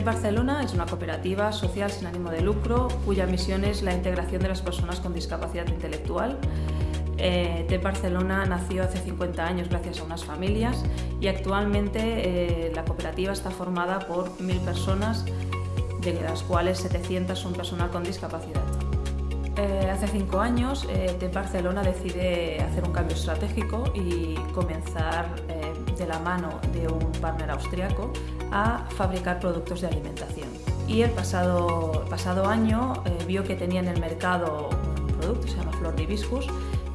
TEP Barcelona es una cooperativa social sin ánimo de lucro cuya misión es la integración de las personas con discapacidad intelectual. Eh, TEP Barcelona nació hace 50 años gracias a unas familias y actualmente eh, la cooperativa está formada por 1.000 personas, de las cuales 700 son personal con discapacidad. Eh, hace cinco años, eh, TEP Barcelona decide hacer un cambio estratégico y comenzar eh, de la mano de un partner austriaco a fabricar productos de alimentación. Y el pasado, pasado año eh, vio que tenía en el mercado un producto, se llama Flor de Hibiscus,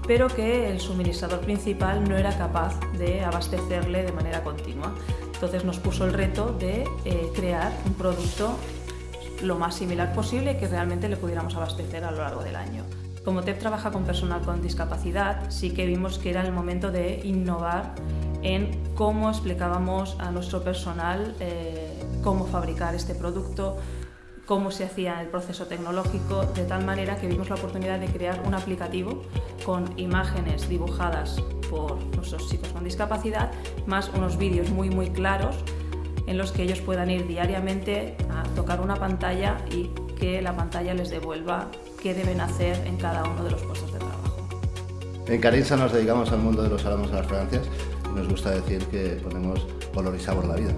pero que el suministrador principal no era capaz de abastecerle de manera continua. Entonces nos puso el reto de eh, crear un producto lo más similar posible que realmente le pudiéramos abastecer a lo largo del año. Como TEP trabaja con personal con discapacidad, sí que vimos que era el momento de innovar en cómo explicábamos a nuestro personal eh, cómo fabricar este producto, cómo se hacía el proceso tecnológico, de tal manera que vimos la oportunidad de crear un aplicativo con imágenes dibujadas por nuestros chicos con discapacidad, más unos vídeos muy muy claros en los que ellos puedan ir diariamente a tocar una pantalla y que la pantalla les devuelva qué deben hacer en cada uno de los puestos de trabajo. En Carinsa nos dedicamos al mundo de los aromas de las fragancias y nos gusta decir que ponemos color y sabor a la vida.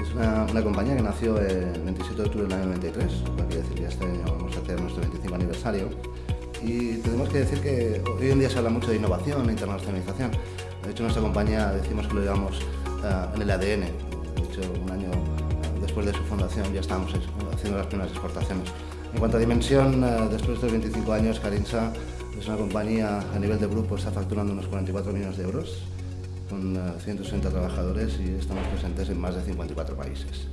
Es una, una compañía que nació el 27 de octubre del año 93, lo que decir que este año vamos a hacer nuestro 25 aniversario. Y tenemos que decir que hoy en día se habla mucho de innovación e internacionalización. De hecho, nuestra compañía decimos que lo llevamos uh, en el ADN. De hecho, un año después de su fundación ya estábamos haciendo las primeras exportaciones. En cuanto a dimensión, uh, después de estos 25 años, Carinsa es una compañía a nivel de grupo, está facturando unos 44 millones de euros, con 160 trabajadores y estamos presentes en más de 54 países.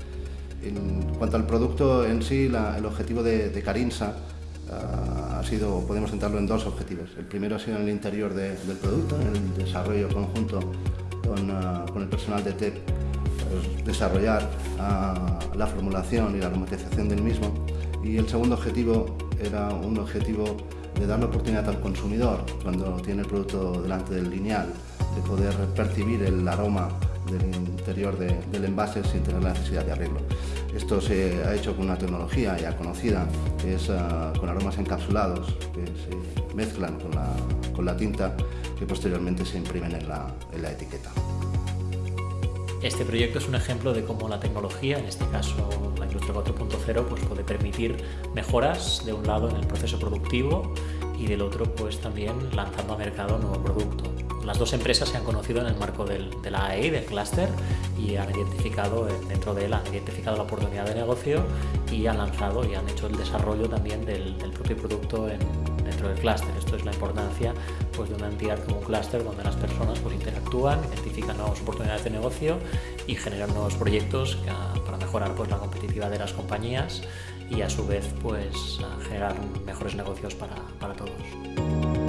En cuanto al producto en sí, la, el objetivo de, de Carinsa uh, ha sido, podemos centrarlo en dos objetivos. El primero ha sido en el interior de, del producto, en el desarrollo conjunto con, uh, con el personal de TEP, pues, desarrollar uh, la formulación y la aromatización del mismo. Y el segundo objetivo era un objetivo de dar la oportunidad al consumidor, cuando tiene el producto delante del lineal, de poder percibir el aroma del interior de, del envase sin tener la necesidad de abrirlo. Esto se ha hecho con una tecnología ya conocida, que es uh, con aromas encapsulados, que se mezclan con la, con la tinta, que posteriormente se imprimen en la, en la etiqueta. Este proyecto es un ejemplo de cómo la tecnología, en este caso la industria 4.0, pues puede permitir mejoras de un lado en el proceso productivo y del otro pues también lanzando a mercado un nuevo producto. Las dos empresas se han conocido en el marco del, de la AEI, del clúster, y han identificado, dentro de él, han identificado la oportunidad de negocio y han lanzado y han hecho el desarrollo también del, del propio producto en, dentro del clúster. Esto es la importancia pues, de una entidad como un clúster donde las personas pues, interactúan, identifican nuevas oportunidades de negocio y generan nuevos proyectos que, para mejorar pues, la competitividad de las compañías y a su vez pues, generar mejores negocios para, para todos.